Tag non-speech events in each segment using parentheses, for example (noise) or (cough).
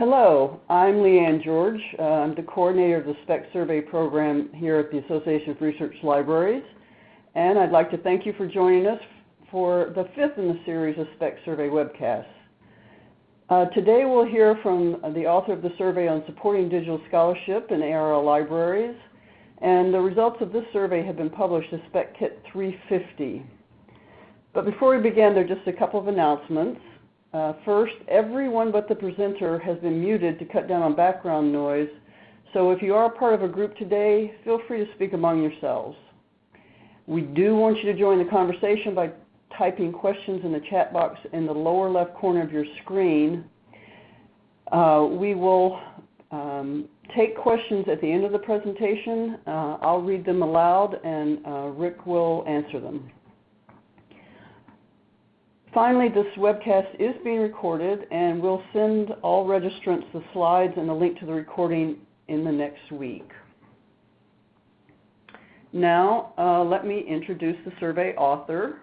Hello, I'm Lee Anne George. Uh, I'm the coordinator of the SPEC Survey program here at the Association of Research Libraries. And I'd like to thank you for joining us for the fifth in the series of SPEC Survey webcasts. Uh, today we'll hear from the author of the survey on supporting digital scholarship in ARL libraries. And the results of this survey have been published as SPEC Kit 350. But before we begin, there are just a couple of announcements. Uh, first, everyone but the presenter has been muted to cut down on background noise. So if you are part of a group today, feel free to speak among yourselves. We do want you to join the conversation by typing questions in the chat box in the lower left corner of your screen. Uh, we will um, take questions at the end of the presentation. Uh, I'll read them aloud and uh, Rikk will answer them. Finally, this webcast is being recorded, and we'll send all registrants the slides and the link to the recording in the next week. Now, uh, let me introduce the survey author.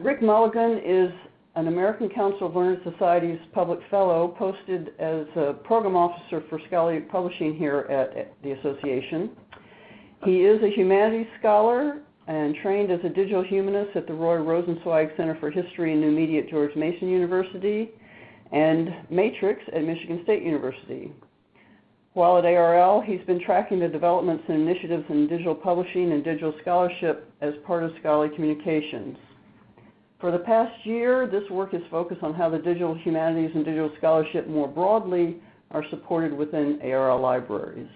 Rikk Mulligan is an American Council of Learned Societies Public Fellow posted as a Program Officer for Scholarly Publishing here at, at the Association. He is a humanities scholar and trained as a digital humanist at the Roy Rosenzweig Center for History and New Media at George Mason University and Matrix at Michigan State University. While at ARL, he's been tracking the developments and initiatives in digital publishing and digital scholarship as part of scholarly communications. For the past year, this work is focused on how the digital humanities and digital scholarship more broadly are supported within ARL libraries.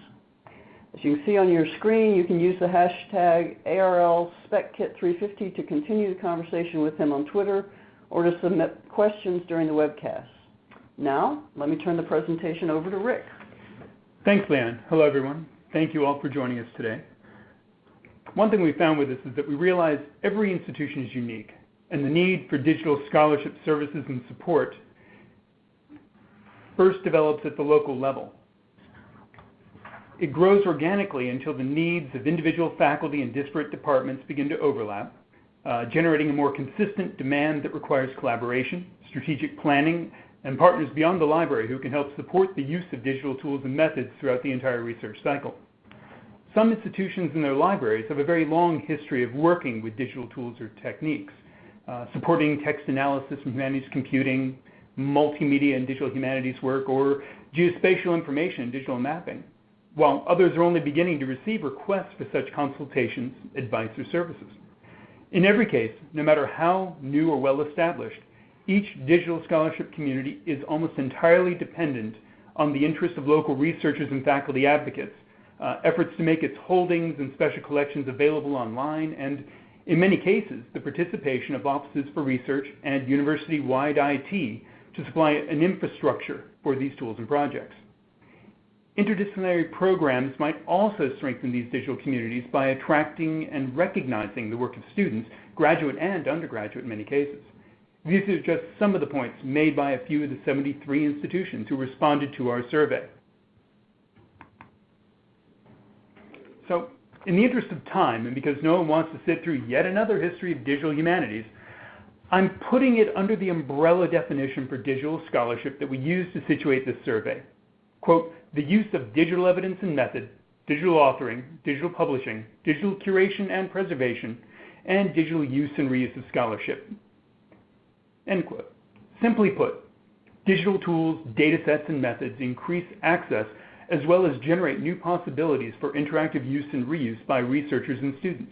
As you can see on your screen, you can use the hashtag ARLSpecKit350 to continue the conversation with him on Twitter or to submit questions during the webcast. Now, let me turn the presentation over to Rikk. Thanks, Lee Anne. Hello, everyone. Thank you all for joining us today. One thing we found with this is that we realize every institution is unique and the need for digital scholarship services and support first develops at the local level. It grows organically until the needs of individual faculty and disparate departments begin to overlap, uh, generating a more consistent demand that requires collaboration, strategic planning, and partners beyond the library who can help support the use of digital tools and methods throughout the entire research cycle. Some institutions and their libraries have a very long history of working with digital tools or techniques. Supporting text analysis and humanities computing, multimedia and digital humanities work, or geospatial information and digital mapping, while others are only beginning to receive requests for such consultations, advice, or services. In every case, no matter how new or well established, each digital scholarship community is almost entirely dependent on the interest of local researchers and faculty advocates, uh, efforts to make its holdings and special collections available online, and in many cases, the participation of offices for research and university-wide IT to supply an infrastructure for these tools and projects. Interdisciplinary programs might also strengthen these digital communities by attracting and recognizing the work of students, graduate and undergraduate in many cases. These are just some of the points made by a few of the 73 institutions who responded to our survey. So in the interest of time, and because no one wants to sit through yet another history of digital humanities, I'm putting it under the umbrella definition for digital scholarship that we use to situate this survey. Quote, the use of digital evidence and method, digital authoring, digital publishing, digital curation and preservation, and digital use and reuse of scholarship. End quote. Simply put, digital tools, data sets, and methods increase access as well as generate new possibilities for interactive use and reuse by researchers and students.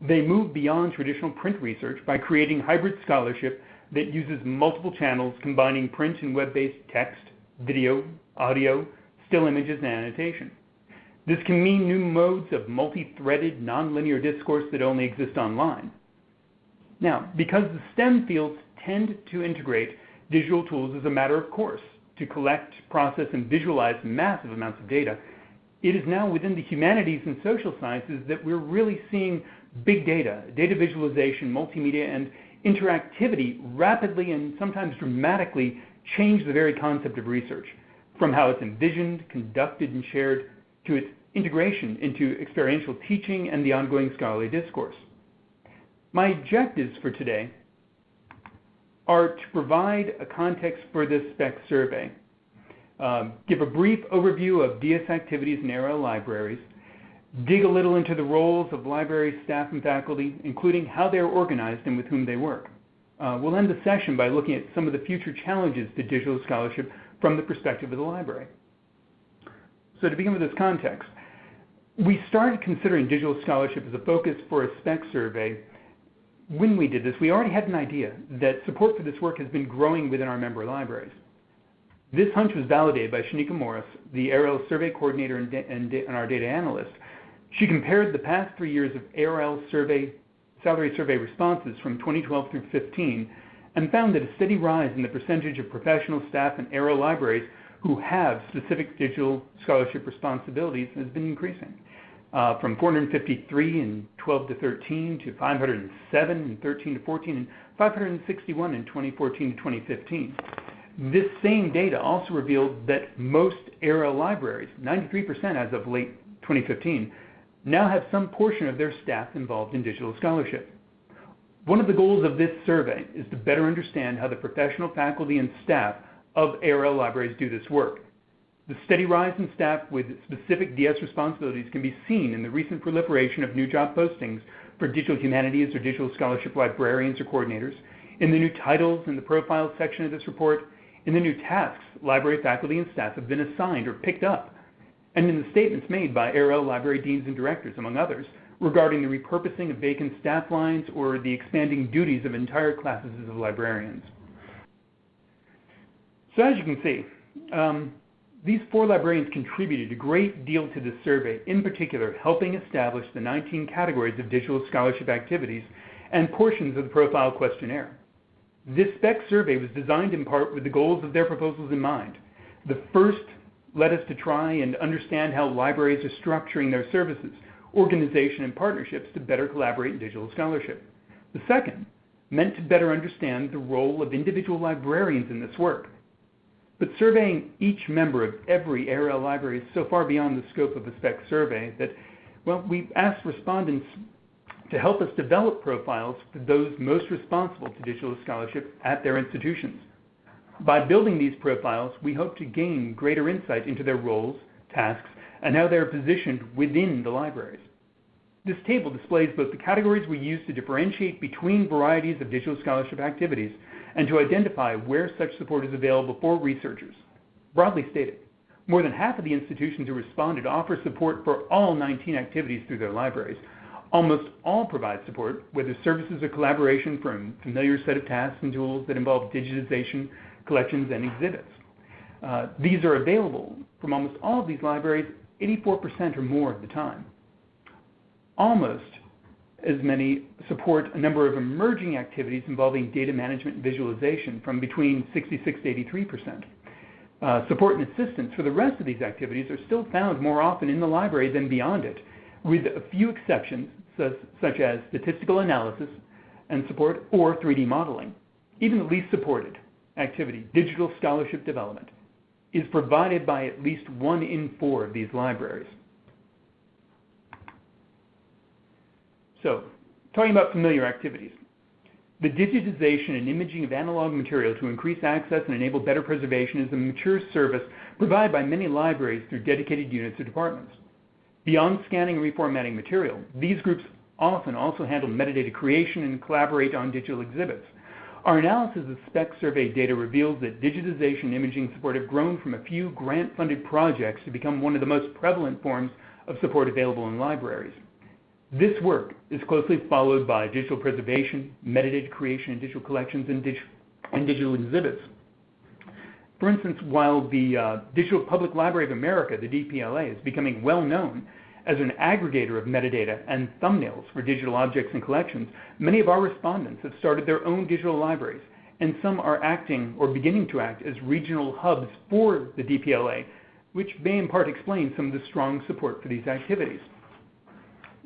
They move beyond traditional print research by creating hybrid scholarship that uses multiple channels combining print and web-based text, video, audio, still images, and annotation. This can mean new modes of multi-threaded, nonlinear discourse that only exist online. Now, because the STEM fields tend to integrate digital tools as a matter of course, to collect, process, and visualize massive amounts of data, it is now within the humanities and social sciences that we're really seeing big data, data visualization, multimedia, and interactivity rapidly and sometimes dramatically change the very concept of research, from how it's envisioned, conducted, and shared, to its integration into experiential teaching and the ongoing scholarly discourse. My objectives for today are to provide a context for this spec survey, um, give a brief overview of DS activities in ARL libraries, dig a little into the roles of library staff and faculty, including how they are organized and with whom they work. Uh, we'll end the session by looking at some of the future challenges to digital scholarship from the perspective of the library. So to begin with this context, we started considering digital scholarship as a focus for a spec survey. When we did this, we already had an idea that support for this work has been growing within our member libraries. This hunch was validated by Shaneka Morris, the ARL survey coordinator and, and, and our data analyst. She compared the past three years of ARL survey, salary survey responses from 2012 through 15 and found that a steady rise in the percentage of professional staff in ARL libraries who have specific digital scholarship responsibilities has been increasing. Uh, from 453 in 12 to 13 to 507 in 13 to 14 and 561 in 2014 to 2015. This same data also revealed that most ARL libraries, 93% as of late 2015, now have some portion of their staff involved in digital scholarship. One of the goals of this survey is to better understand how the professional faculty and staff of ARL libraries do this work. The steady rise in staff with specific DS responsibilities can be seen in the recent proliferation of new job postings for digital humanities or digital scholarship librarians or coordinators, in the new titles in the profiles section of this report, in the new tasks library faculty and staff have been assigned or picked up, and in the statements made by ARL library deans and directors, among others, regarding the repurposing of vacant staff lines or the expanding duties of entire classes of librarians. So as you can see, um, these four librarians contributed a great deal to this survey, in particular helping establish the 19 categories of digital scholarship activities and portions of the profile questionnaire. This spec survey was designed in part with the goals of their proposals in mind. The first led us to try and understand how libraries are structuring their services, organization, and partnerships to better collaborate in digital scholarship. The second meant to better understand the role of individual librarians in this work. But surveying each member of every ARL library is so far beyond the scope of a spec survey that, well, we asked respondents to help us develop profiles for those most responsible to digital scholarship at their institutions. By building these profiles, we hope to gain greater insight into their roles, tasks, and how they are positioned within the libraries. This table displays both the categories we use to differentiate between varieties of digital scholarship activities and to identify where such support is available for researchers. Broadly stated, more than half of the institutions who responded offer support for all 19 activities through their libraries, Almost all provide support, whether services or collaboration for a familiar set of tasks and tools that involve digitization, collections, and exhibits. Uh, these are available from almost all of these libraries 84% or more of the time. Almost as many support a number of emerging activities involving data management and visualization from between 66 to 83%. Uh, support and assistance for the rest of these activities are still found more often in the library than beyond it, with a few exceptions such as statistical analysis and support or 3D modeling. Even the least supported activity, digital scholarship development, is provided by at least one in four of these libraries. Talking about familiar activities. The digitization and imaging of analog material to increase access and enable better preservation is a mature service provided by many libraries through dedicated units or departments. Beyond scanning and reformatting material, these groups often also handle metadata creation and collaborate on digital exhibits. Our analysis of spec survey data reveals that digitization and imaging support have grown from a few grant-funded projects to become one of the most prevalent forms of support available in libraries. This work is closely followed by digital preservation, metadata creation, and digital collections and, dig and digital exhibits. For instance, while the uh, Digital Public Library of America, the DPLA, is becoming well known as an aggregator of metadata and thumbnails for digital objects and collections, many of our respondents have started their own digital libraries, and some are acting or beginning to act as regional hubs for the DPLA, which may in part explain some of the strong support for these activities.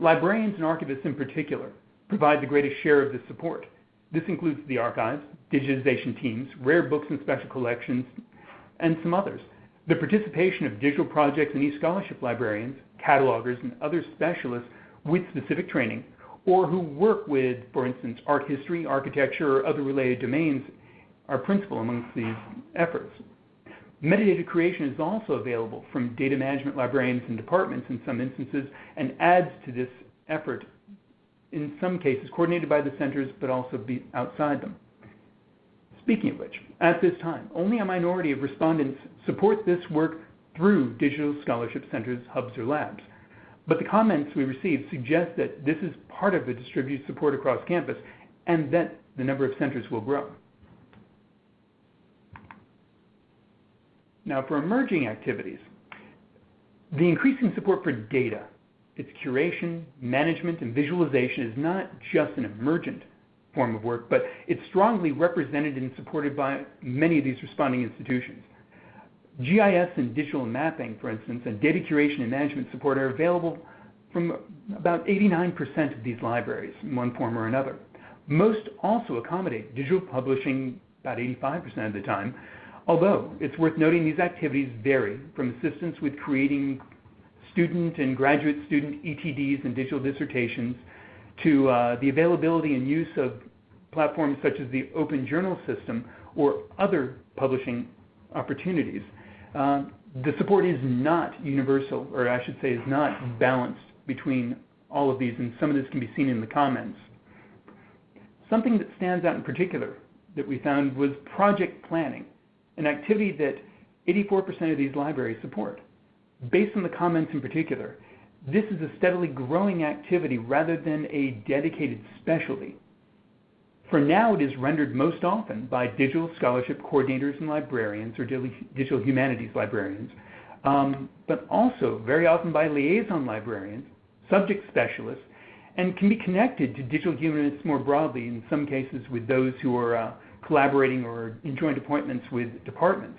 Librarians and archivists in particular provide the greatest share of this support. This includes the archives, digitization teams, rare books and special collections, and some others. The participation of digital projects and e-scholarship librarians, catalogers, and other specialists with specific training, or who work with, for instance, art history, architecture, or other related domains are principal amongst these efforts. Metadata creation is also available from data management librarians and departments in some instances and adds to this effort, in some cases coordinated by the centers but also outside them. Speaking of which, at this time, only a minority of respondents support this work through Digital Scholarship Centers, hubs, or labs. But the comments we received suggest that this is part of a distributed support across campus and that the number of centers will grow. Now, for emerging activities, the increasing support for data, its curation, management, and visualization is not just an emergent form of work, but it's strongly represented and supported by many of these responding institutions. GIS and digital mapping, for instance, and data curation and management support are available from about 89% of these libraries in one form or another. Most also accommodate digital publishing about 85% of the time, although it's worth noting these activities vary from assistance with creating student and graduate student ETDs and digital dissertations to uh, the availability and use of platforms such as the Open Journal System or other publishing opportunities. Uh, the support is not universal, or I should say is not balanced between all of these, and some of this can be seen in the comments. Something that stands out in particular that we found was project planning, an activity that 84% of these libraries support. Based on the comments in particular, this is a steadily growing activity rather than a dedicated specialty. For now, it is rendered most often by digital scholarship coordinators and librarians, or digital humanities librarians, um, but also very often by liaison librarians, subject specialists, and can be connected to digital humanists more broadly, in some cases with those who are uh, collaborating or in joint appointments with departments,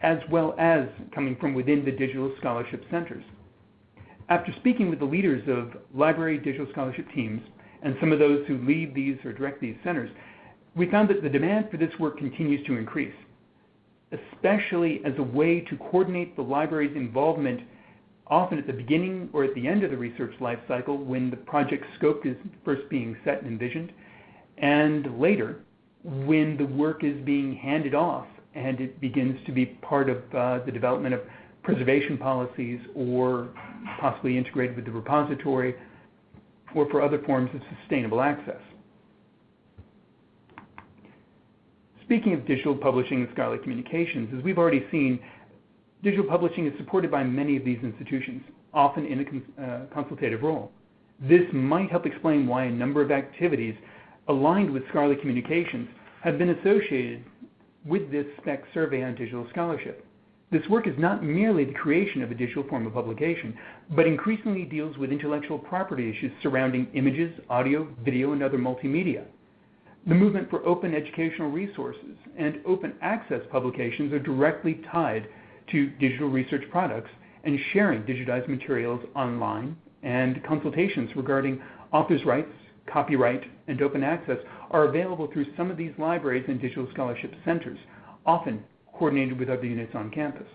as well as coming from within the digital scholarship centers. After speaking with the leaders of library digital scholarship teams and some of those who lead these or direct these centers, we found that the demand for this work continues to increase, especially as a way to coordinate the library's involvement often at the beginning or at the end of the research life cycle when the project scope is first being set and envisioned, and later when the work is being handed off and it begins to be part of uh, the development of preservation policies or possibly integrated with the repository or for other forms of sustainable access. Speaking of digital publishing and scholarly communications, as we've already seen, digital publishing is supported by many of these institutions, often in a cons uh, consultative role. This might help explain why a number of activities aligned with scholarly communications have been associated with this SPEC survey on digital scholarship. This work is not merely the creation of a digital form of publication, but increasingly deals with intellectual property issues surrounding images, audio, video, and other multimedia. The movement for open educational resources and open access publications are directly tied to digital research products and sharing digitized materials online, and consultations regarding authors' rights, copyright, and open access are available through some of these libraries and digital scholarship centers, often coordinated with other units on campus.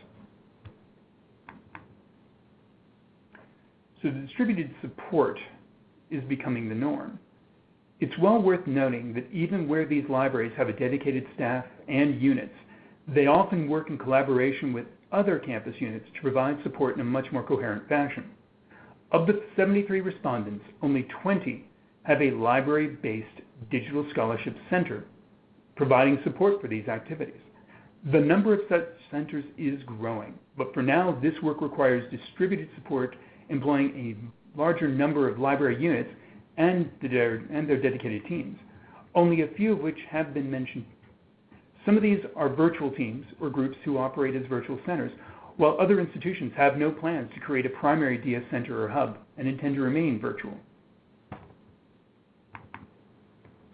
So the distributed support is becoming the norm. It's well worth noting that even where these libraries have a dedicated staff and units, they often work in collaboration with other campus units to provide support in a much more coherent fashion. Of the 73 respondents, only 20 have a library-based digital scholarship center providing support for these activities. The number of such centers is growing, but for now, this work requires distributed support employing a larger number of library units and their, and their dedicated teams, only a few of which have been mentioned. Some of these are virtual teams or groups who operate as virtual centers, while other institutions have no plans to create a primary DS center or hub and intend to remain virtual.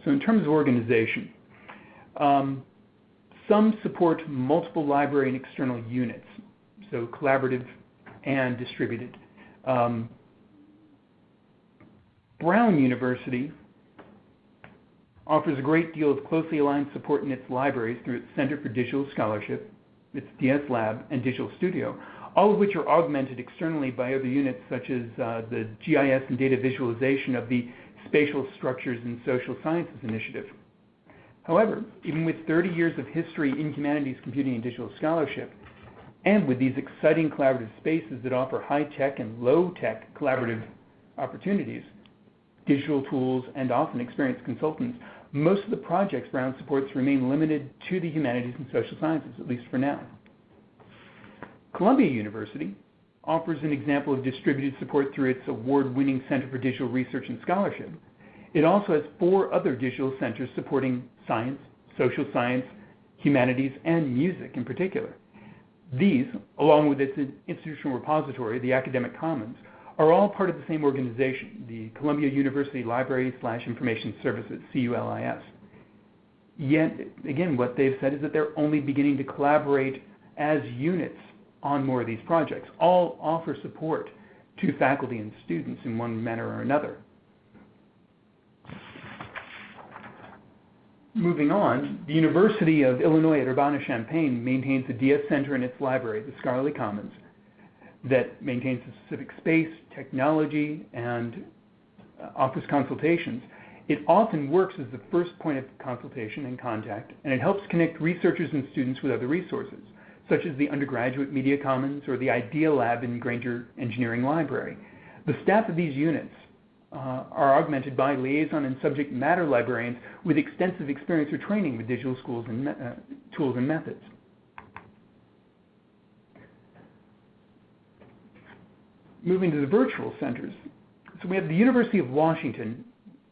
So in terms of organization, um, some support multiple library and external units, so collaborative and distributed. Um, Brown University offers a great deal of closely aligned support in its libraries through its Center for Digital Scholarship, its DS Lab, and Digital Studio, all of which are augmented externally by other units such as uh, the GIS and data visualization of the Spatial Structures and Social Sciences Initiative. However, even with 30 years of history in humanities, computing, and digital scholarship, and with these exciting collaborative spaces that offer high-tech and low-tech collaborative opportunities, digital tools, and often experienced consultants, most of the projects Brown supports remain limited to the humanities and social sciences, at least for now. Columbia University offers an example of distributed support through its award-winning Center for Digital Research and Scholarship. It also has four other digital centers supporting science, social science, humanities, and music in particular. These, along with its institutional repository, the Academic Commons, are all part of the same organization, the Columbia University Library slash Information Services, CULIS. Yet, again, what they've said is that they're only beginning to collaborate as units on more of these projects. All offer support to faculty and students in one manner or another. Moving on, the University of Illinois at Urbana-Champaign maintains a DS Center in its library, the Scholarly Commons, that maintains a specific space, technology, and uh, offers consultations. It often works as the first point of consultation and contact, and it helps connect researchers and students with other resources, such as the undergraduate media commons or the IDEA Lab in Grainger Engineering Library. The staff of these units uh, are augmented by liaison and subject matter librarians with extensive experience or training with digital schools and uh, tools and methods. Moving to the virtual centers. So we have the University of Washington,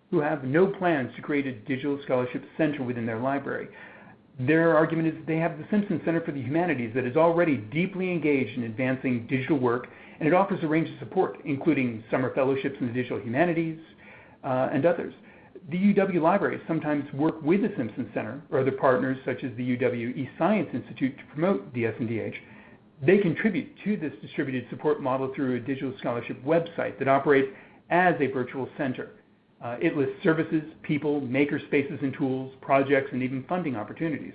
who have no plans to create a digital scholarship center within their library. Their argument is they have the Simpson Center for the Humanities that is already deeply engaged in advancing digital work and it offers a range of support, including summer fellowships in the digital humanities uh, and others. The UW libraries sometimes work with the Simpson Center or other partners such as the UW eScience Institute to promote DS&DH. They contribute to this distributed support model through a digital scholarship website that operates as a virtual center. Uh, it lists services, people, maker spaces and tools, projects, and even funding opportunities.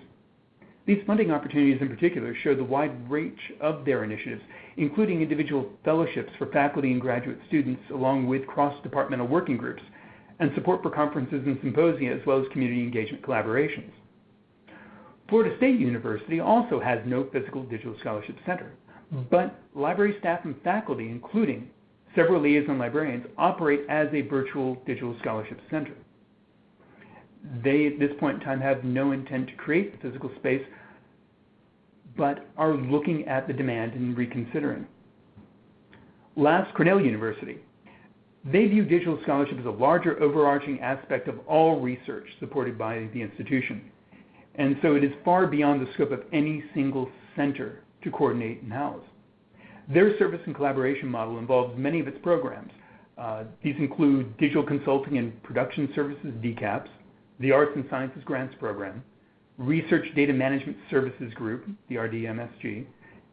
These funding opportunities in particular show the wide reach of their initiatives, including individual fellowships for faculty and graduate students, along with cross-departmental working groups, and support for conferences and symposia, as well as community engagement collaborations. Florida State University also has no physical digital scholarship center, but library staff and faculty, including several liaison librarians, operate as a virtual digital scholarship center. They, at this point in time, have no intent to create the physical space, but are looking at the demand and reconsidering. Last, Cornell University. They view digital scholarship as a larger overarching aspect of all research supported by the institution. And so it is far beyond the scope of any single center to coordinate and house. Their service and collaboration model involves many of its programs. Uh, these include digital consulting and production services, DCAPS, the Arts and Sciences Grants Program, Research Data Management Services Group, the RDMSG,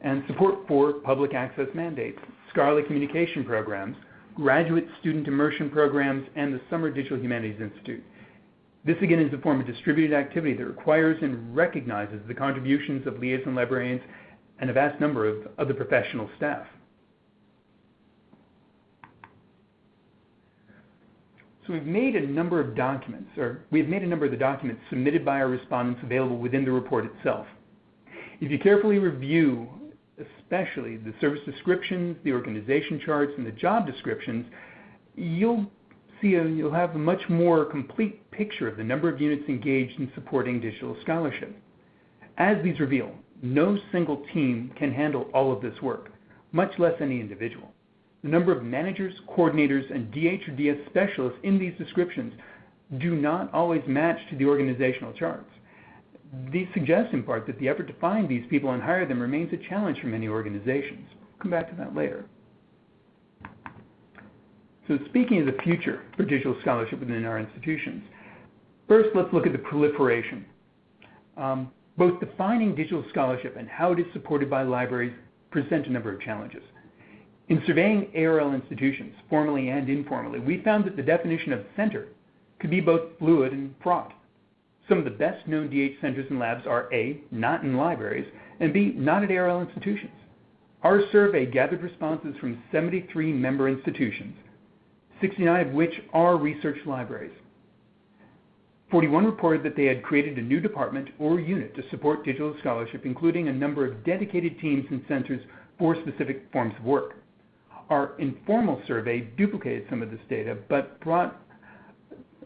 and support for public access mandates, scholarly communication programs, graduate student immersion programs, and the Summer Digital Humanities Institute. This again is a form of distributed activity that requires and recognizes the contributions of liaison librarians and a vast number of other professional staff. So we've made a number of documents, or we've made a number of the documents submitted by our respondents available within the report itself. If you carefully review, especially the service descriptions, the organization charts, and the job descriptions, you'll see a, you'll have a much more complete picture of the number of units engaged in supporting digital scholarship. As these reveal, no single team can handle all of this work, much less any individual. The number of managers, coordinators, and DH or DS specialists in these descriptions do not always match to the organizational charts. These suggest in part that the effort to find these people and hire them remains a challenge for many organizations. We'll come back to that later. So speaking of the future for digital scholarship within our institutions, first let's look at the proliferation. Um, both defining digital scholarship and how it is supported by libraries present a number of challenges. In surveying ARL institutions, formally and informally, we found that the definition of center could be both fluid and fraught. Some of the best known DH centers and labs are A, not in libraries, and B, not at ARL institutions. Our survey gathered responses from 73 member institutions, 69 of which are research libraries. 41 reported that they had created a new department or unit to support digital scholarship, including a number of dedicated teams and centers for specific forms of work. Our informal survey duplicated some of this data, but brought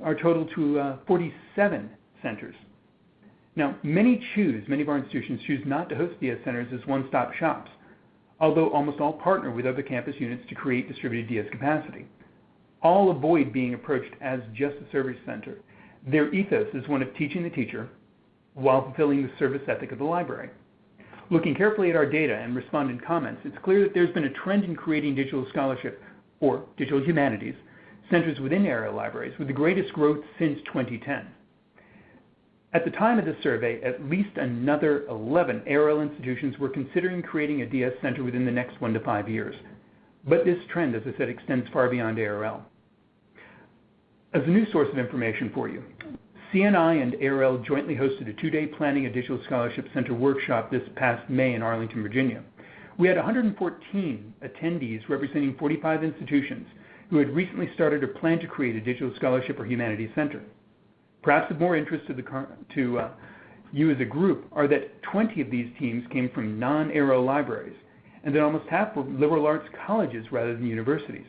our total to uh, 47 centers. Now, many choose, many of our institutions choose not to host DS centers as one-stop shops, although almost all partner with other campus units to create distributed DS capacity. All avoid being approached as just a service center. Their ethos is one of teaching the teacher while fulfilling the service ethic of the library. Looking carefully at our data and respondent comments, it's clear that there's been a trend in creating digital scholarship, or digital humanities, centers within area libraries with the greatest growth since 2010. At the time of the survey, at least another 11 ARL institutions were considering creating a DS center within the next one to five years. But this trend, as I said, extends far beyond ARL. As a new source of information for you, CNI and ARL jointly hosted a two-day Planning a Digital Scholarship Center workshop this past May in Arlington, Virginia. We had 114 attendees representing 45 institutions who had recently started or planned to create a digital scholarship or humanities center. Perhaps of more interest to, uh, you as a group are that 20 of these teams came from non-ARL libraries, and that almost half were liberal arts colleges rather than universities.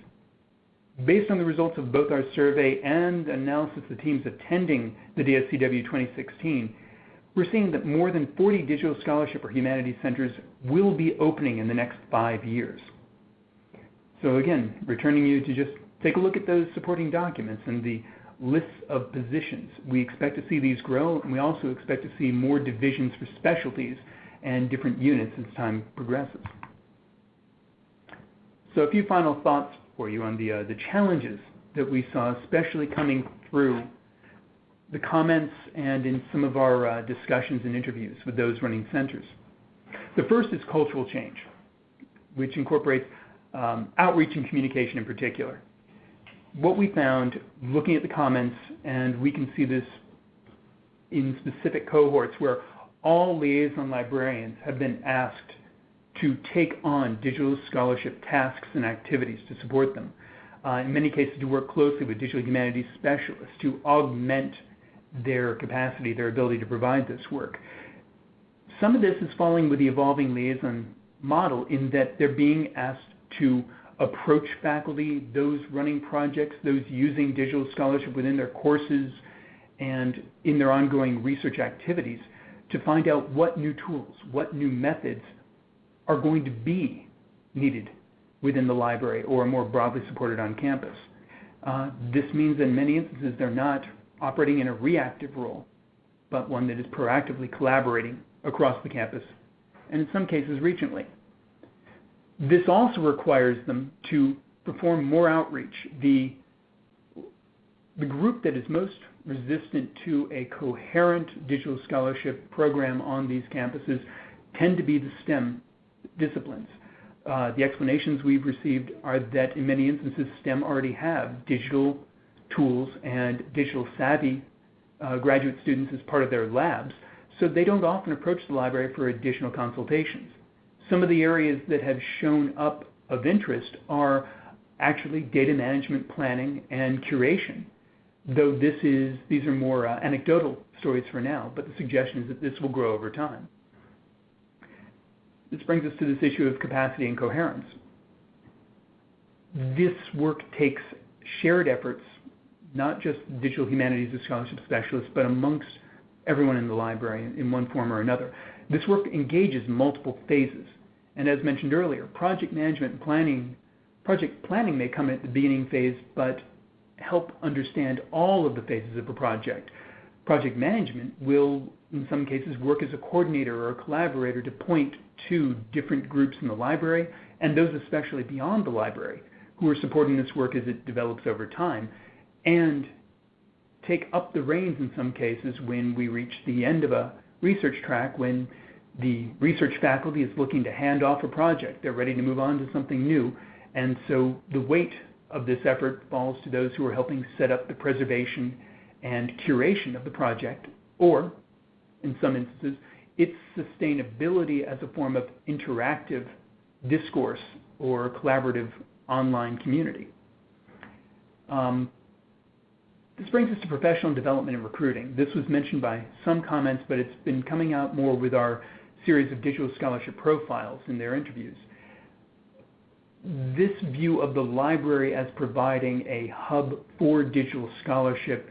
Based on the results of both our survey and analysis of the teams attending the DSCW 2016, we're seeing that more than 40 digital scholarship or humanities centers will be opening in the next five years. So again, returning you to just take a look at those supporting documents and the lists of positions. We expect to see these grow, and we also expect to see more divisions for specialties and different units as time progresses. So a few final thoughts for you on the, uh, the challenges that we saw, especially coming through the comments and in some of our uh, discussions and interviews with those running centers. The first is cultural change, which incorporates um, outreach and communication in particular. What we found looking at the comments, and we can see this in specific cohorts where all liaison librarians have been asked to take on digital scholarship tasks and activities to support them. Uh, in many cases, to work closely with digital humanities specialists to augment their capacity, their ability to provide this work. Some of this is falling with the evolving liaison model in that they're being asked to approach faculty, those running projects, those using digital scholarship within their courses and in their ongoing research activities to find out what new tools, what new methods are going to be needed within the library or more broadly supported on campus. Uh, this means in many instances they're not operating in a reactive role, but one that is proactively collaborating across the campus and in some cases regionally. This also requires them to perform more outreach. The, the group that is most resistant to a coherent digital scholarship program on these campuses tend to be the STEM disciplines. Uh, the explanations we've received are that in many instances STEM already have digital tools and digital savvy uh, graduate students as part of their labs, so they don't often approach the library for additional consultations. Some of the areas that have shown up of interest are actually data management planning and curation, though this is, these are more uh, anecdotal stories for now, but the suggestion is that this will grow over time. This brings us to this issue of capacity and coherence. This work takes shared efforts, not just digital humanities or scholarship specialists, but amongst everyone in the library in one form or another. This work engages multiple phases. And as mentioned earlier, project management and planning, project planning may come at the beginning phase, but help understand all of the phases of a project. Project management will, in some cases, work as a coordinator or a collaborator to point to different groups in the library, and those especially beyond the library, who are supporting this work as it develops over time, and take up the reins in some cases when we reach the end of a research track, when the research faculty is looking to hand off a project. They're ready to move on to something new. And so the weight of this effort falls to those who are helping set up the preservation and curation of the project, or in some instances, its sustainability as a form of interactive discourse or collaborative online community. Um, this brings us to professional development and recruiting. This was mentioned by some comments, but it's been coming out more with our series of digital scholarship profiles in their interviews. This view of the library as providing a hub for digital scholarship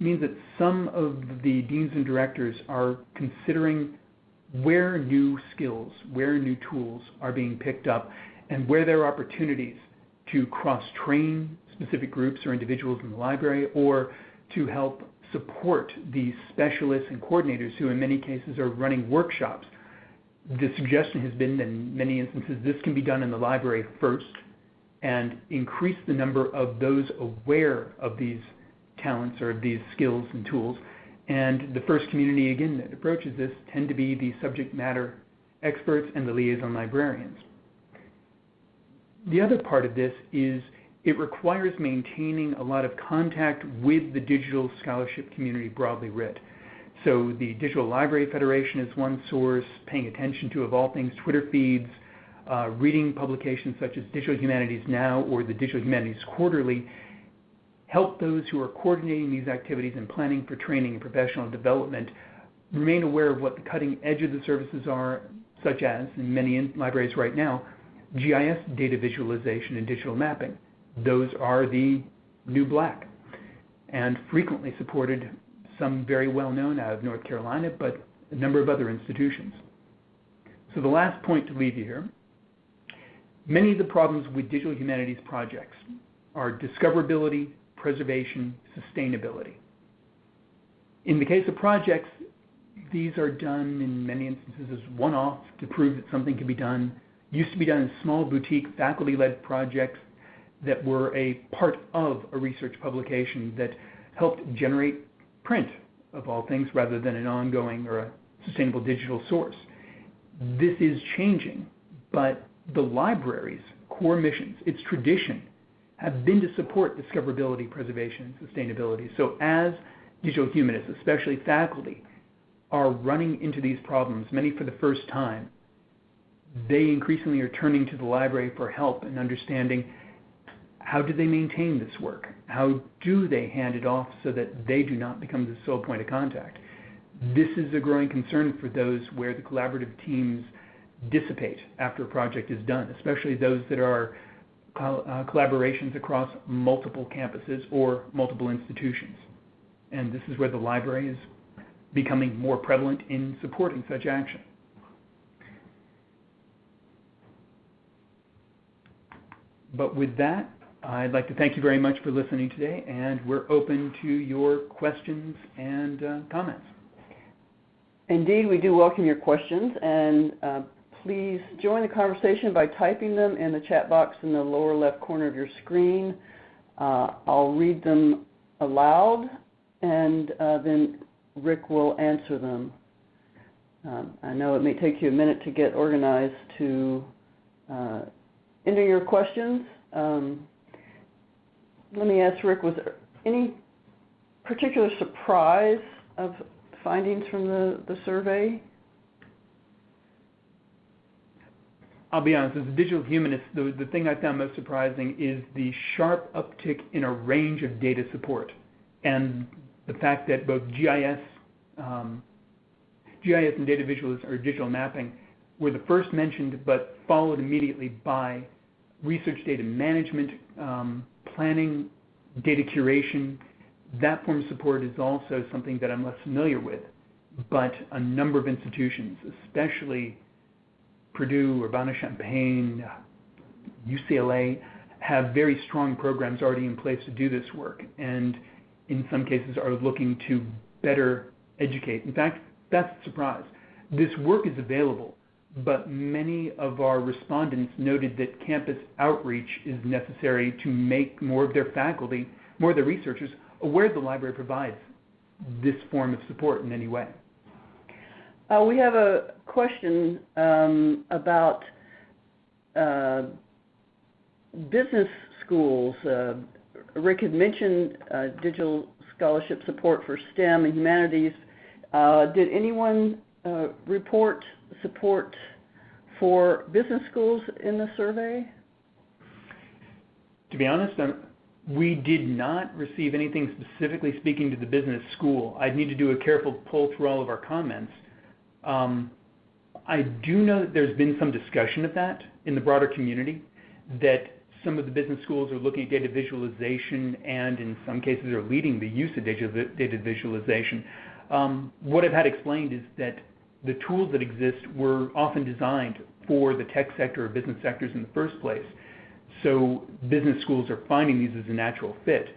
means that some of the deans and directors are considering where new skills, where new tools are being picked up, and where there are opportunities to cross-train specific groups or individuals in the library or to help support these specialists and coordinators who in many cases are running workshops. The suggestion has been in many instances this can be done in the library first and increase the number of those aware of these talents or these skills and tools. And the first community, again, that approaches this tend to be the subject matter experts and the liaison librarians. The other part of this is it requires maintaining a lot of contact with the digital scholarship community broadly writ. So the Digital Library Federation is one source, paying attention to, of all things, Twitter feeds, uh, reading publications such as Digital Humanities Now or the Digital Humanities Quarterly, help those who are coordinating these activities and planning for training and professional development remain aware of what the cutting edge of the services are, such as, in many libraries right now, GIS data visualization and digital mapping. Those are the new black and frequently supported some very well known out of North Carolina, but a number of other institutions. So the last point to leave you here, many of the problems with digital humanities projects are discoverability, preservation, sustainability. In the case of projects, these are done in many instances as one-off to prove that something can be done. Used to be done in small boutique faculty-led projects that were a part of a research publication that helped generate print of all things rather than an ongoing or a sustainable digital source. This is changing, but the library's core missions, its tradition, have been to support discoverability, preservation, and sustainability. So as digital humanists, especially faculty, are running into these problems, many for the first time, they increasingly are turning to the library for help in understanding how do they maintain this work? How do they hand it off so that they do not become the sole point of contact? This is a growing concern for those where the collaborative teams dissipate after a project is done, especially those that are collaborations across multiple campuses or multiple institutions. And this is where the library is becoming more prevalent in supporting such action. But with that, I'd like to thank you very much for listening today, and we're open to your questions and uh, comments. Indeed, we do welcome your questions, and uh, please join the conversation by typing them in the chat box in the lower left corner of your screen. Uh, I'll read them aloud, and uh, then Rikk will answer them. Um, I know it may take you a minute to get organized to uh, enter your questions. Um, let me ask Rikk, was there any particular surprise of findings from the, the survey? I'll be honest, as a digital humanist, the, the thing I found most surprising is the sharp uptick in a range of data support and the fact that both GIS, um, GIS and data visualization or digital mapping were the first mentioned, but followed immediately by research data management, um, planning, data curation, that form of support is also something that I'm less familiar with. But a number of institutions, especially Purdue, Urbana-Champaign, UCLA, have very strong programs already in place to do this work, and in some cases are looking to better educate. In fact, that's the surprise. This work is available but many of our respondents noted that campus outreach is necessary to make more of their faculty, more of their researchers, aware the library provides this form of support in any way. Uh, we have a question um, about uh, business schools. Uh, Rikk had mentioned digital scholarship support for STEM and humanities. Did anyone report support for business schools in the survey? To be honest, we did not receive anything specifically speaking to the business school. I'd need to do a careful pull through all of our comments. Um, I do know that there's been some discussion of that in the broader community, that some of the business schools are looking at data visualization and in some cases are leading the use of data visualization. Um, what I've had explained is that the tools that exist were often designed for the tech sector or business sectors in the first place. So business schools are finding these as a natural fit.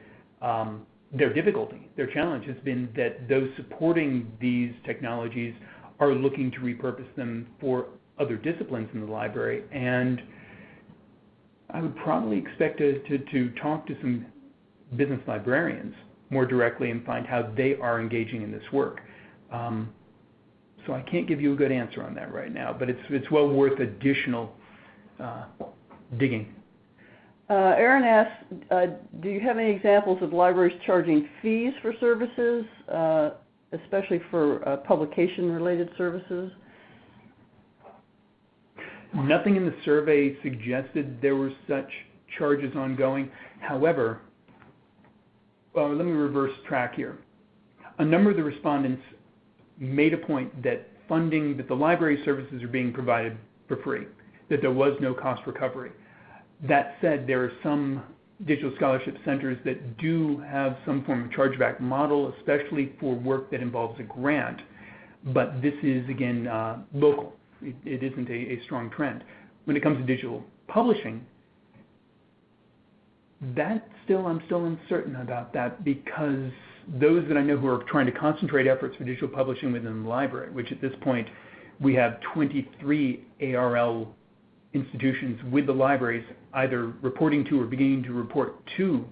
Um, their difficulty, their challenge has been that those supporting these technologies are looking to repurpose them for other disciplines in the library. And I would probably expect to, to, to talk to some business librarians more directly and find how they are engaging in this work. Um, so I can't give you a good answer on that right now, but it's, it's well worth additional uh, digging. Uh, Aaron asks, uh, do you have any examples of libraries charging fees for services, uh, especially for uh, publication-related services? Nothing in the survey suggested there were such charges ongoing. However, uh, let me reverse track here. A number of the respondents made a point that funding, that the library services are being provided for free, that there was no cost recovery. That said, there are some digital scholarship centers that do have some form of chargeback model, especially for work that involves a grant. But this is, again, uh, local. It, it isn't a, a strong trend. When it comes to digital publishing, that still, I'm still uncertain about that because those that I know who are trying to concentrate efforts for digital publishing within the library, which at this point we have 23 ARL institutions with the libraries either reporting to or beginning to report to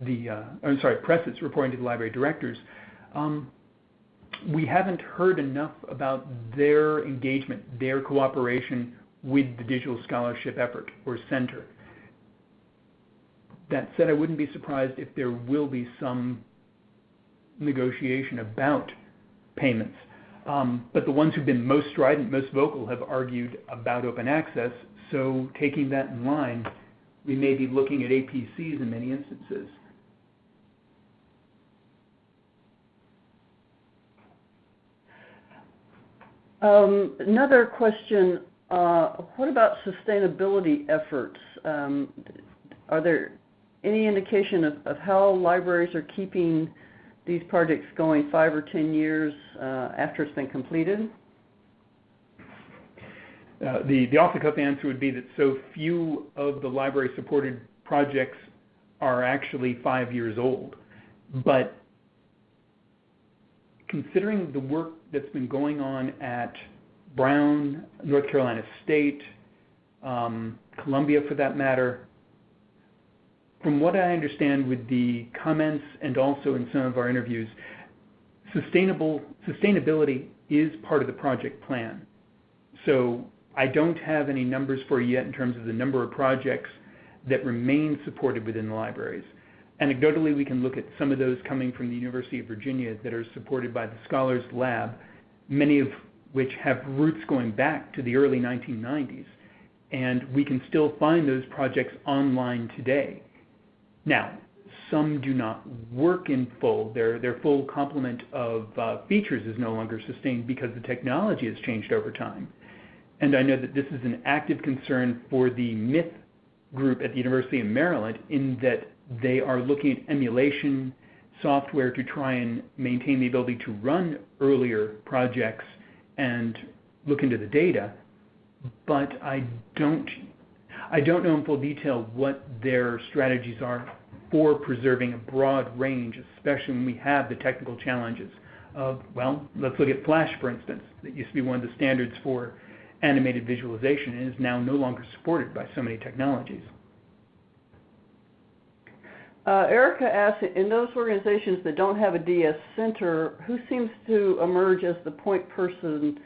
the, uh, I'm sorry, presses reporting to the library directors, um, we haven't heard enough about their engagement, their cooperation with the digital scholarship effort or center. That said, I wouldn't be surprised if there will be some negotiation about payments. Um, but the ones who've been most strident, most vocal, have argued about open access. So taking that in line, we may be looking at APCs in many instances. Um, another question, uh, what about sustainability efforts? Um, are there any indication of, of how libraries are keeping these projects going five or 10 years uh, after it's been completed? Uh, the, the off-the-cuff answer would be that so few of the library-supported projects are actually five years old. But considering the work that's been going on at Brown, North Carolina State, um, Columbia for that matter, from what I understand with the comments and also in some of our interviews, sustainable sustainability is part of the project plan. So I don't have any numbers for you yet in terms of the number of projects that remain supported within the libraries. Anecdotally, we can look at some of those coming from the University of Virginia that are supported by the Scholars Lab, many of which have roots going back to the early 1990s. And we can still find those projects online today. Now, some do not work in full. Their, their full complement of uh, features is no longer sustained because the technology has changed over time. And I know that this is an active concern for the MITH group at the University of Maryland in that they are looking at emulation software to try and maintain the ability to run earlier projects and look into the data. But I don't I don't know in full detail what their strategies are for preserving a broad range, especially when we have the technical challenges of, well, let's look at Flash, for instance. That used to be one of the standards for animated visualization and is now no longer supported by so many technologies. Uh, Erica asks, in those organizations that don't have a DS center, who seems to emerge as the point person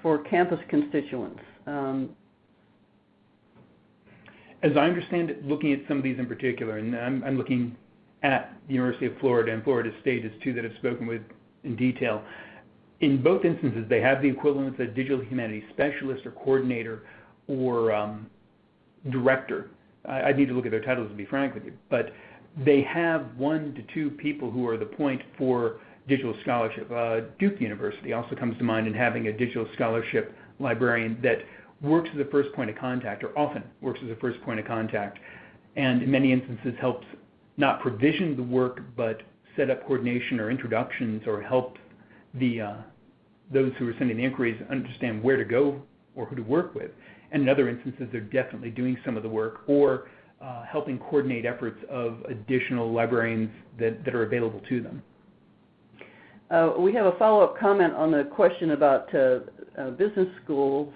for campus constituents? Um, as I understand it, looking at some of these in particular, and I'm, I'm looking at the University of Florida and Florida State as two that I've spoken with in detail. In both instances, they have the equivalent of a digital humanities specialist or coordinator or um, director. I, I need to look at their titles to be frank with you, but they have one to two people who are the point for digital scholarship. Uh, Duke University also comes to mind in having a digital scholarship librarian that works as a first point of contact, or often works as a first point of contact, and in many instances helps not provision the work, but set up coordination or introductions, or help the uh, those who are sending the inquiries understand where to go or who to work with. And in other instances, they're definitely doing some of the work or uh, helping coordinate efforts of additional librarians that, that are available to them. Uh, we have a follow-up comment on the question about uh, uh business schools.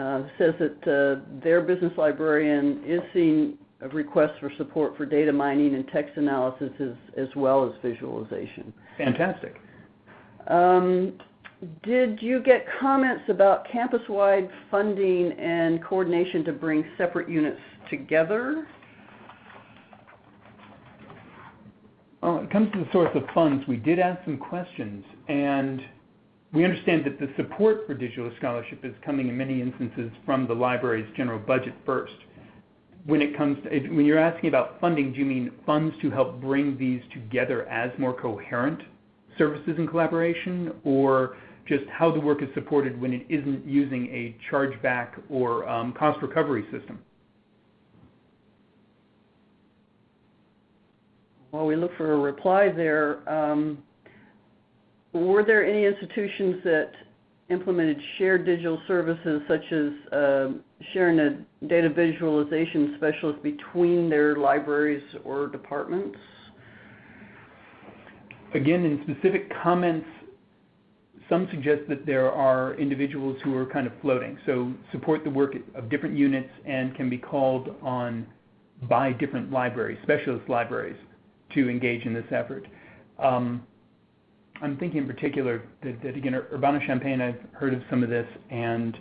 Uh, says that uh, their business librarian is seeing requests for support for data mining and text analysis as, as well as visualization. Fantastic. Um, did you get comments about campus-wide funding and coordination to bring separate units together? Well, when it comes to the source of funds, we did ask some questions, and we understand that the support for digital scholarship is coming in many instances from the library's general budget first. When it comes to, when you're asking about funding, do you mean funds to help bring these together as more coherent services and collaboration, or just how the work is supported when it isn't using a chargeback or um, cost recovery system? While we look for a reply there, um, were there any institutions that implemented shared digital services such as uh, sharing a data visualization specialist between their libraries or departments? Again, in specific comments some suggest that there are individuals who are kind of floating, so support the work of different units and can be called on by different libraries, specialist libraries, to engage in this effort. Um, I'm thinking in particular that, that again, Urbana-Champaign, I've heard of some of this, and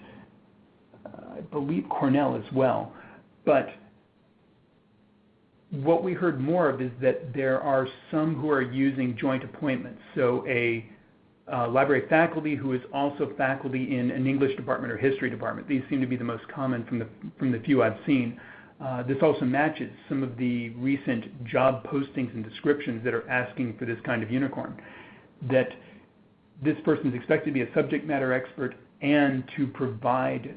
uh, I believe Cornell as well. But what we heard more of is that there are some who are using joint appointments. So a uh, library faculty who is also faculty in an English department or history department. These seem to be the most common from the, from the few I've seen. Uh, this also matches some of the recent job postings and descriptions that are asking for this kind of unicorn. That this person is expected to be a subject matter expert and to provide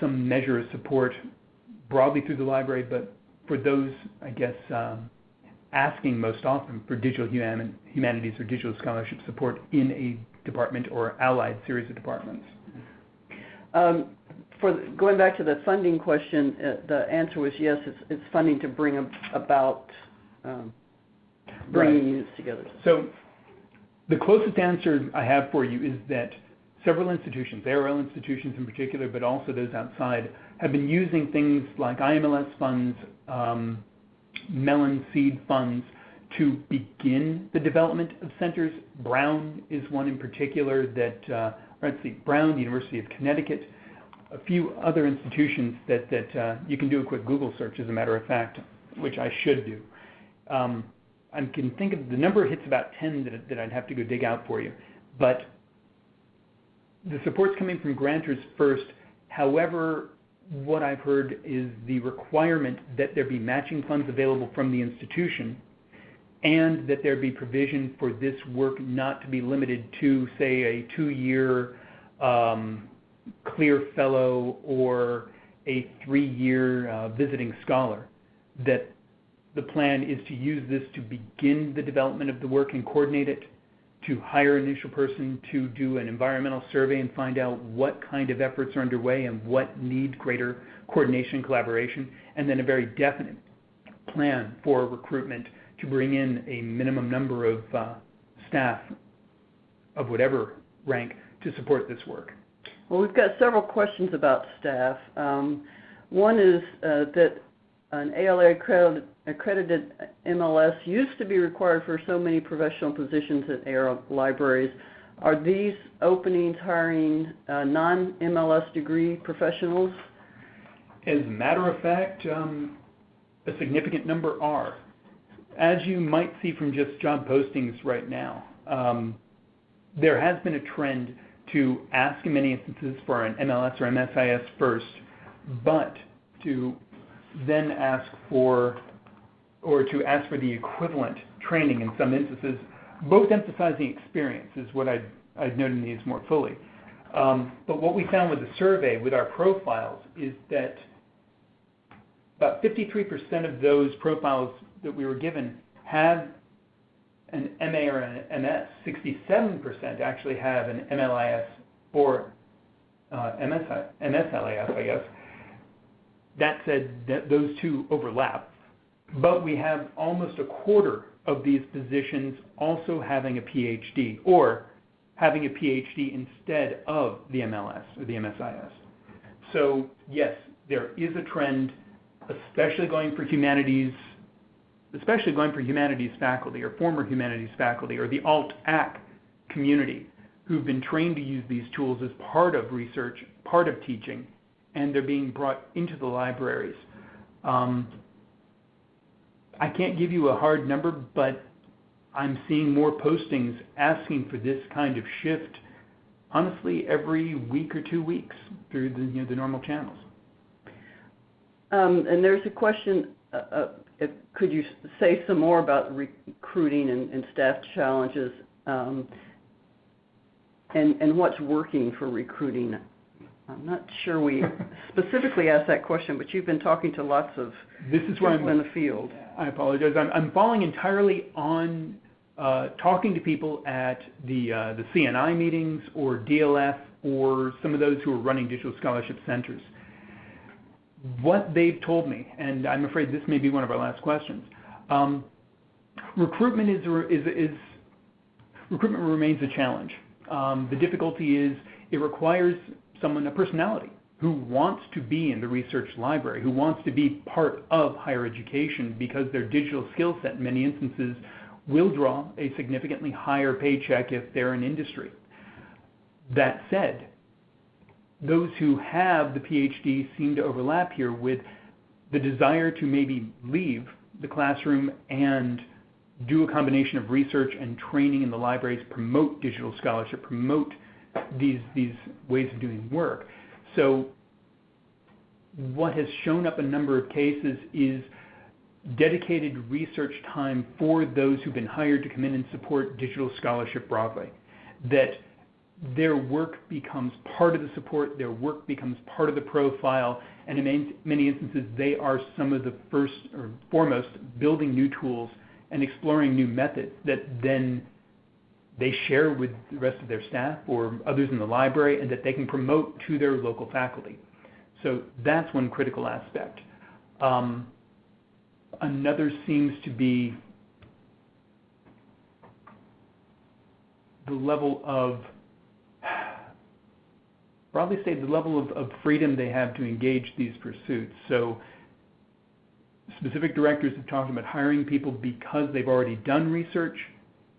some measure of support broadly through the library, but for those, I guess, um, asking most often for digital human, humanities or digital scholarship support in a department or allied series of departments. Um, for the, going back to the funding question, uh, the answer was yes. It's, it's funding to bring a, about um, bringing right. units together. So, the closest answer I have for you is that several institutions, ARL institutions in particular, but also those outside, have been using things like IMLS funds, um, Mellon seed funds to begin the development of centers. Brown is one in particular that, uh, let's see, Brown, University of Connecticut, a few other institutions that, that uh, you can do a quick Google search, as a matter of fact, which I should do. Um, I can think of the number hits about 10 that, that I'd have to go dig out for you. But the support's coming from grantors first. However, what I've heard is the requirement that there be matching funds available from the institution and that there be provision for this work not to be limited to, say, a two-year um, CLIR fellow or a three-year uh, visiting scholar. That the plan is to use this to begin the development of the work and coordinate it, to hire an initial person to do an environmental survey and find out what kind of efforts are underway and what need greater coordination and collaboration, and then a very definite plan for recruitment to bring in a minimum number of uh, staff of whatever rank to support this work. Well, we've got several questions about staff. Um, one is uh, that an ALA accredited, accredited, MLS used to be required for so many professional positions at ARL libraries. Are these openings hiring uh, non-MLS degree professionals? As a matter of fact, um, a significant number are as you might see from just job postings right now, um, there has been a trend to ask in many instances for an MLS or MSIS first, but to then ask for or to ask for the equivalent training in some instances, both emphasizing experience is what I'd, I'd note in these more fully. Um, but what we found with the survey, with our profiles, is that about 53% of those profiles that we were given have an MA or an MS. 67% actually have an MLIS or uh, MSI, MSLIS, I guess. That said, those two overlap, but we have almost a quarter of these positions also having a PhD or having a PhD instead of the MLS or the MSIS. So yes, there is a trend, especially going for humanities, especially going for humanities faculty or former humanities faculty or the alt-ac community who've been trained to use these tools as part of research, part of teaching, and they're being brought into the libraries. Um, I can't give you a hard number, but I'm seeing more postings asking for this kind of shift, honestly, every week or two weeks through the, you know, the normal channels. Um, and there's a question, uh, uh, if, could you say some more about recruiting and, and staff challenges um, and, and what's working for recruiting? I'm not sure we (laughs) specifically asked that question, but you've been talking to lots of this is where people I'm, in the field. I apologize. I'm, I'm falling entirely on uh, talking to people at the, uh, the CNI meetings or DLF or some of those who are running digital scholarship centers. What they've told me, and I'm afraid this may be one of our last questions, um, recruitment is, is, is, recruitment remains a challenge. Um, the difficulty is it requires someone, a personality, who wants to be in the research library, who wants to be part of higher education because their digital skill set in many instances will draw a significantly higher paycheck if they're in industry. That said, those who have the PhD seem to overlap here with the desire to maybe leave the classroom and do a combination of research and training in the libraries, promote digital scholarship, promote these, these ways of doing work. So what has shown up a number of cases is dedicated research time for those who've been hired to come in and support digital scholarship broadly. That their work becomes part of the support, their work becomes part of the profile, and in many instances, they are some of the first or foremost building new tools and exploring new methods that then they share with the rest of their staff or others in the library and that they can promote to their local faculty. So that's one critical aspect. Um, another seems to be the level of, broadly say, the level of, of freedom they have to engage these pursuits. So specific directors have talked about hiring people because they've already done research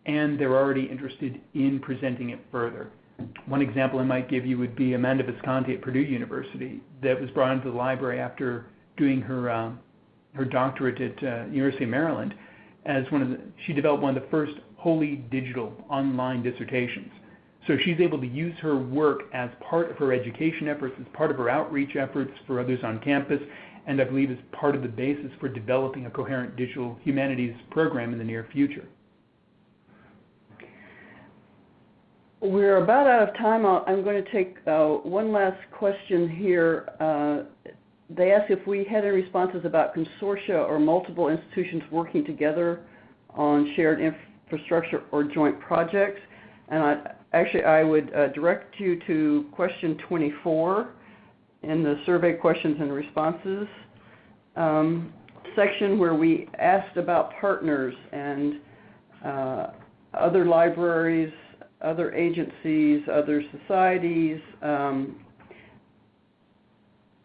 and they're already interested in presenting it further. One example I might give you would be Amanda Visconti at Purdue University that was brought into the library after doing her uh, her doctorate at uh, University of Maryland as one of the she developed one of the first wholly digital online dissertations. So she's able to use her work as part of her education efforts, as part of her outreach efforts for others on campus, and I believe is part of the basis for developing a coherent digital humanities program in the near future. We're about out of time. I'm going to take uh, one last question here. Uh, they asked if we had any responses about consortia or multiple institutions working together on shared infrastructure or joint projects. And actually, I would uh, direct you to question 24 in the survey questions and responses um, section where we asked about partners and other libraries other agencies, other societies um,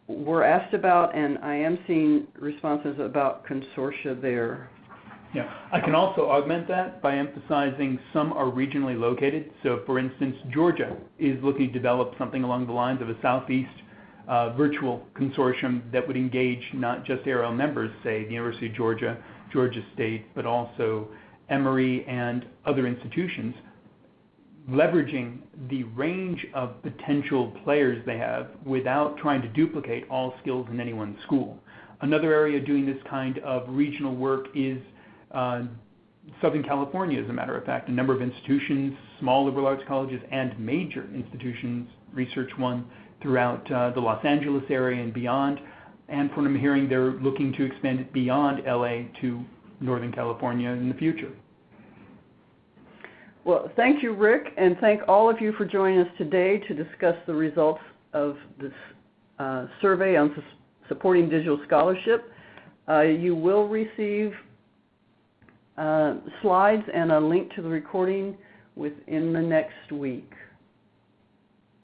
were asked about, and I am seeing responses about consortia there. Yeah. I can also augment that by emphasizing some are regionally located. So, for instance, Georgia is looking to develop something along the lines of a Southeast uh, virtual consortium that would engage not just ARL members, say the University of Georgia, Georgia State, but also Emory and other institutions leveraging the range of potential players they have without trying to duplicate all skills in any one school. Another area doing this kind of regional work is uh, Southern California, as a matter of fact. A number of institutions, small liberal arts colleges, and major institutions, Research One, throughout uh, the Los Angeles area and beyond. And from what I'm hearing, they're looking to expand it beyond LA to Northern California in the future. Well, thank you, Rikk, and thank all of you for joining us today to discuss the results of this uh, survey on su supporting digital scholarship. Uh, you will receive uh, slides and a link to the recording within the next week.